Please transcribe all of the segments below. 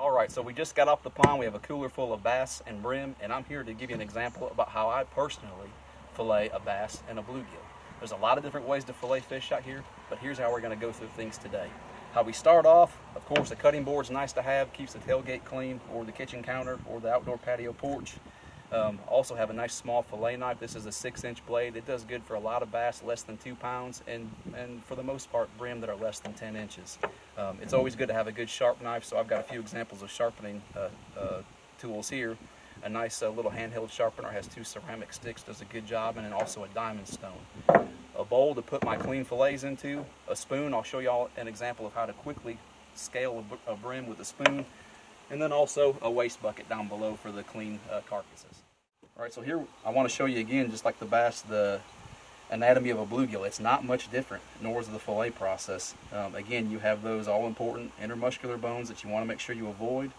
All right, so we just got off the pond. We have a cooler full of bass and brim, and I'm here to give you an example about how I personally fillet a bass and a bluegill. There's a lot of different ways to fillet fish out here, but here's how we're gonna go through things today. How we start off, of course, the cutting board's nice to have, keeps the tailgate clean, or the kitchen counter, or the outdoor patio porch. Um, also have a nice small fillet knife. This is a six inch blade. It does good for a lot of bass less than two pounds and, and for the most part brim that are less than 10 inches. Um, it's always good to have a good sharp knife so I've got a few examples of sharpening uh, uh, tools here. A nice uh, little handheld sharpener has two ceramic sticks, does a good job, and then also a diamond stone. A bowl to put my clean fillets into, a spoon, I'll show y'all an example of how to quickly scale a, a brim with a spoon, and then also a waste bucket down below for the clean uh, carcasses. All right, so here I want to show you again, just like the bass, the anatomy of a bluegill. It's not much different, nor is the fillet process. Um, again, you have those all-important intermuscular bones that you want to make sure you avoid,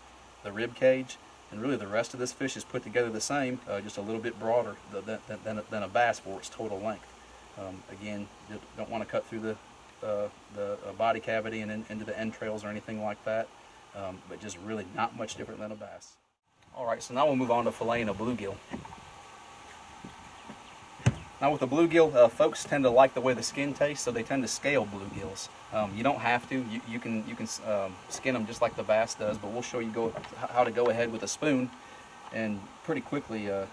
the rib cage, and really the rest of this fish is put together the same, uh, just a little bit broader than, than, than, a bass for its total length. Um, again, you don't want to cut through the, uh, the uh, body cavity and in, into the entrails or anything like that um, but just really not much different than a bass. All right, so now we'll move on to filleting a bluegill. Now with the bluegill, uh, folks tend to like the way the skin tastes, so they tend to scale bluegills. Um, you don't have to. You, you can you can um, skin them just like the bass does, but we'll show you go, how to go ahead with a spoon and pretty quickly uh,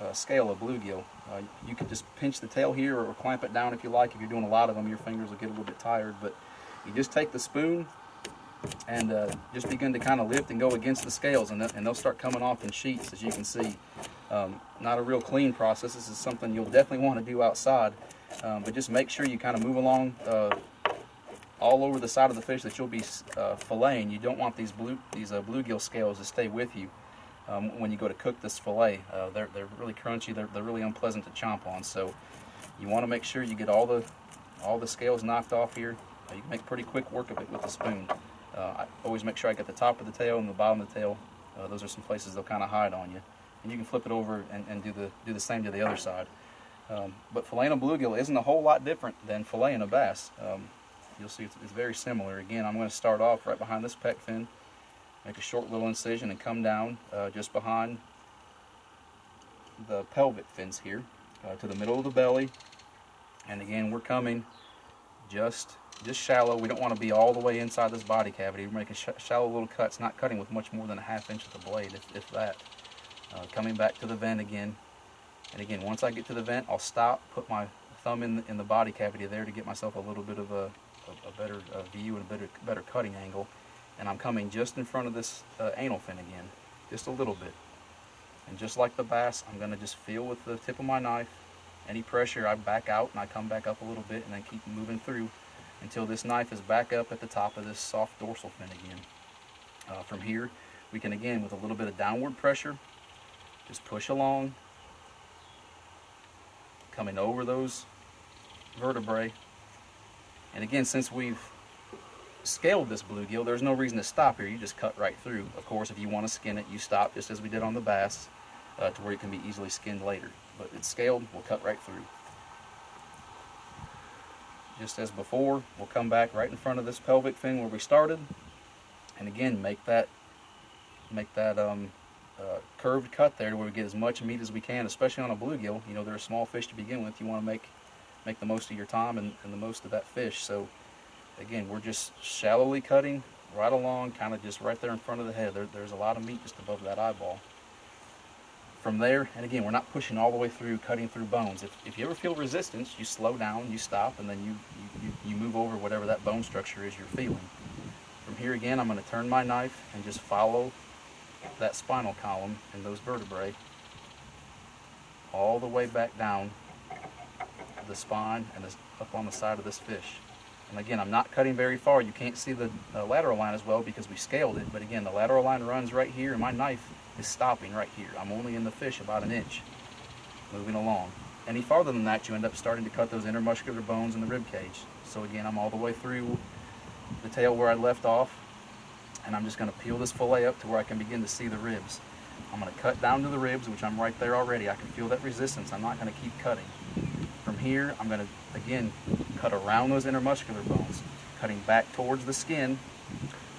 uh, scale a bluegill. Uh, you can just pinch the tail here or clamp it down if you like. If you're doing a lot of them, your fingers will get a little bit tired, but you just take the spoon and uh, just begin to kind of lift and go against the scales and, and they'll start coming off in sheets as you can see. Um, not a real clean process. This is something you'll definitely want to do outside, um, but just make sure you kind of move along uh, all over the side of the fish that you'll be uh, filleting. You don't want these blue these uh, bluegill scales to stay with you um, when you go to cook this fillet. Uh, they're, they're really crunchy. They're, they're really unpleasant to chomp on. So you want to make sure you get all the all the scales knocked off here. you can make pretty quick work of it with a spoon. Uh, I always make sure I get the top of the tail and the bottom of the tail. Uh, those are some places they'll kind of hide on you. And you can flip it over and, and do the do the same to the other side. Um, but filleting a bluegill isn't a whole lot different than filleting a bass. Um, you'll see it's, it's, very similar. Again, I'm going to start off right behind this pec fin, make a short little incision and come down uh, just behind the pelvic fins here uh, to the middle of the belly. And again, we're coming just just shallow. We don't want to be all the way inside this body cavity. We're making sh shallow little cuts, not cutting with much more than a half inch of the blade, if, if that. Uh, coming back to the vent again. And again, once I get to the vent, I'll stop, put my thumb in the, in the body cavity there to get myself a little bit of a, a, a better view and a better, better cutting angle. And I'm coming just in front of this uh, anal fin again, just a little bit. And just like the bass, I'm going to just feel with the tip of my knife. Any pressure, I back out and I come back up a little bit and then keep moving through until this knife is back up at the top of this soft dorsal fin again. Uh, from here, we can again, with a little bit of downward pressure, just push along, coming over those vertebrae. And again, since we've scaled this bluegill, there's no reason to stop here. You just cut right through. Of course, if you want to skin it, you stop just as we did on the bass uh, to where it can be easily skinned later. But it's scaled, we'll cut right through just as before. We'll come back right in front of this pelvic fin where we started. And again, make that make that um, uh, curved cut there where we get as much meat as we can, especially on a bluegill. You know, they're a small fish to begin with. You want to make make the most of your time and, and the most of that fish. So again, we're just shallowly cutting right along, kind of just right there in front of the head. There, there's a lot of meat just above that eyeball from there, and again, we're not pushing all the way through, cutting through bones. If, if you ever feel resistance, you slow down, you stop, and then you, you, you move over whatever that bone structure is you're feeling. From here again, I'm going to turn my knife and just follow that spinal column and those vertebrae all the way back down the spine and up on the side of this fish. And again, I'm not cutting very far. You can't see the uh, lateral line as well because we scaled it. But again, the lateral line runs right here and my knife is stopping right here. I'm only in the fish about an inch, moving along. Any farther than that, you end up starting to cut those intermuscular bones in the rib cage. So again, I'm all the way through the tail where I left off, and I'm just gonna peel this fillet up to where I can begin to see the ribs. I'm gonna cut down to the ribs, which I'm right there already. I can feel that resistance. I'm not gonna keep cutting. From here, I'm gonna, again, cut around those intermuscular bones, cutting back towards the skin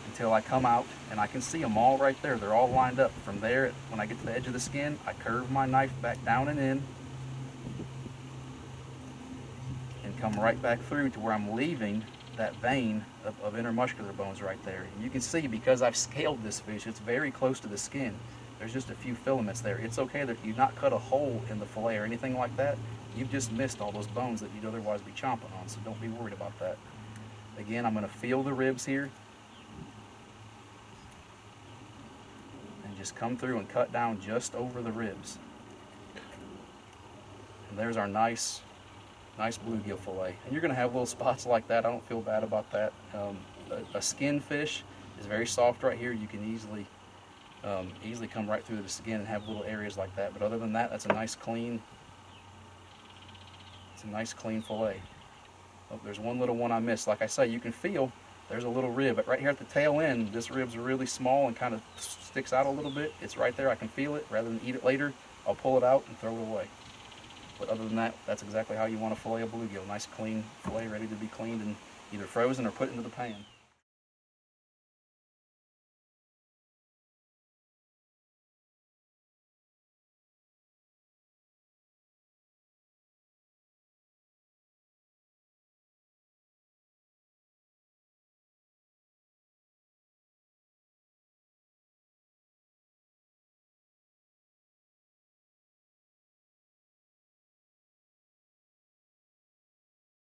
until I come out and I can see them all right there. They're all lined up. From there, when I get to the edge of the skin, I curve my knife back down and in and come right back through to where I'm leaving that vein of, of intermuscular bones right there. And you can see because I've scaled this fish, it's very close to the skin. There's just a few filaments there. It's okay that you not cut a hole in the fillet or anything like that. You've just missed all those bones that you'd otherwise be chomping on, so don't be worried about that. Again, I'm gonna feel the ribs here and just come through and cut down just over the ribs. And there's our nice, nice bluegill fillet. And you're gonna have little spots like that. I don't feel bad about that. Um, a, a skin fish is very soft right here. You can easily, um, easily come right through the skin and have little areas like that. But other than that, that's a nice clean, it's a nice clean fillet. Oh, there's one little one I missed. Like I say, you can feel there's a little rib, but right here at the tail end, this rib's really small and kind of sticks out a little bit. It's right there. I can feel it. Rather than eat it later, I'll pull it out and throw it away. But other than that, that's exactly how you want to fillet a bluegill. Nice clean fillet ready to be cleaned and either frozen or put into the pan.